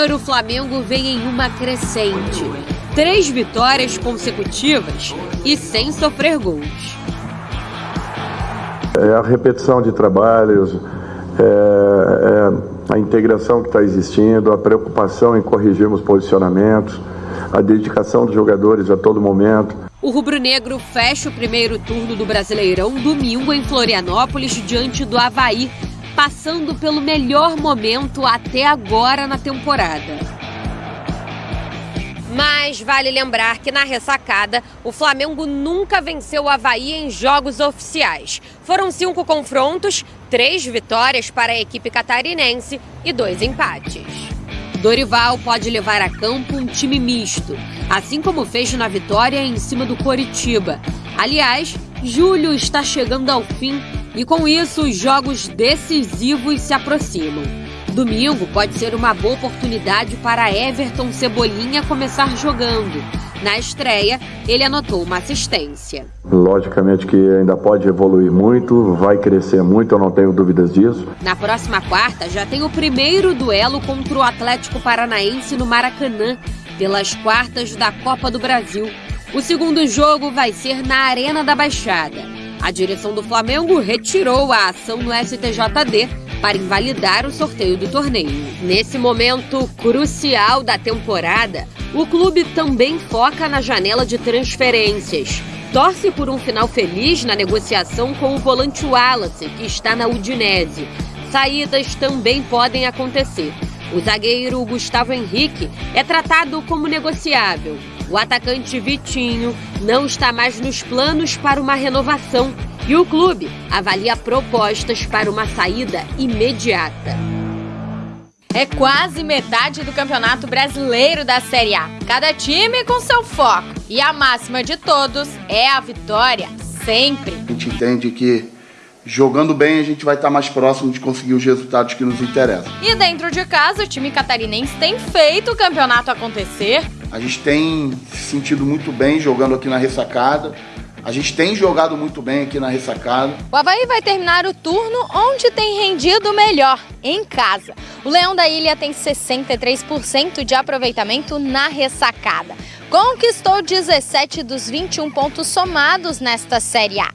Júnior, o Flamengo vem em uma crescente. Três vitórias consecutivas e sem sofrer gols. É a repetição de trabalhos, é, é a integração que está existindo, a preocupação em corrigirmos posicionamentos, a dedicação dos jogadores a todo momento. O rubro-negro fecha o primeiro turno do Brasileirão domingo em Florianópolis diante do Havaí, passando pelo melhor momento até agora na temporada. Mas vale lembrar que na ressacada, o Flamengo nunca venceu o Havaí em jogos oficiais. Foram cinco confrontos, três vitórias para a equipe catarinense e dois empates. Dorival pode levar a campo um time misto, assim como fez na vitória em cima do Coritiba. Aliás, julho está chegando ao fim e com isso os jogos decisivos se aproximam. Domingo pode ser uma boa oportunidade para Everton Cebolinha começar jogando. Na estreia, ele anotou uma assistência. Logicamente que ainda pode evoluir muito, vai crescer muito, eu não tenho dúvidas disso. Na próxima quarta, já tem o primeiro duelo contra o Atlético Paranaense no Maracanã, pelas quartas da Copa do Brasil. O segundo jogo vai ser na Arena da Baixada. A direção do Flamengo retirou a ação no STJD para invalidar o sorteio do torneio. Nesse momento crucial da temporada, o clube também foca na janela de transferências. Torce por um final feliz na negociação com o volante Wallace, que está na Udinese. Saídas também podem acontecer. O zagueiro Gustavo Henrique é tratado como negociável. O atacante Vitinho não está mais nos planos para uma renovação e o clube avalia propostas para uma saída imediata. É quase metade do Campeonato Brasileiro da Série A. Cada time com seu foco. E a máxima de todos é a vitória, sempre. A gente entende que jogando bem a gente vai estar mais próximo de conseguir os resultados que nos interessam. E dentro de casa, o time catarinense tem feito o campeonato acontecer. A gente tem se sentido muito bem jogando aqui na ressacada. A gente tem jogado muito bem aqui na ressacada. O Havaí vai terminar o turno onde tem rendido melhor, em casa. O Leão da Ilha tem 63% de aproveitamento na ressacada. Conquistou 17 dos 21 pontos somados nesta Série A.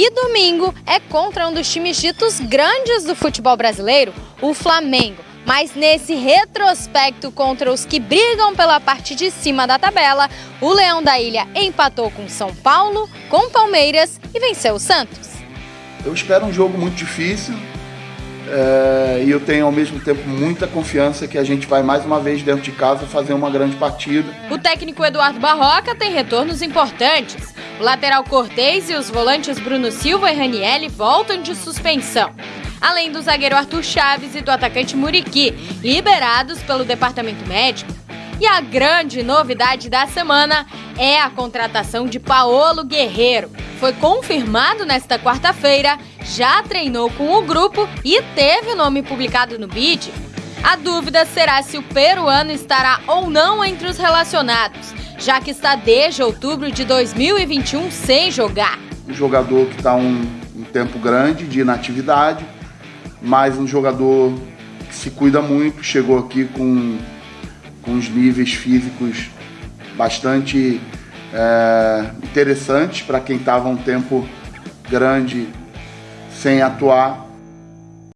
E domingo é contra um dos times ditos grandes do futebol brasileiro, o Flamengo. Mas nesse retrospecto contra os que brigam pela parte de cima da tabela, o Leão da Ilha empatou com São Paulo, com Palmeiras e venceu o Santos. Eu espero um jogo muito difícil é, e eu tenho ao mesmo tempo muita confiança que a gente vai mais uma vez dentro de casa fazer uma grande partida. O técnico Eduardo Barroca tem retornos importantes. O lateral Cortez e os volantes Bruno Silva e Ranielli voltam de suspensão além do zagueiro Arthur Chaves e do atacante Muriqui, liberados pelo departamento médico. E a grande novidade da semana é a contratação de Paolo Guerreiro. Foi confirmado nesta quarta-feira, já treinou com o grupo e teve o nome publicado no BID. A dúvida será se o peruano estará ou não entre os relacionados, já que está desde outubro de 2021 sem jogar. Um jogador que está um, um tempo grande de inatividade, mas um jogador que se cuida muito, chegou aqui com, com os níveis físicos bastante é, interessantes para quem estava um tempo grande sem atuar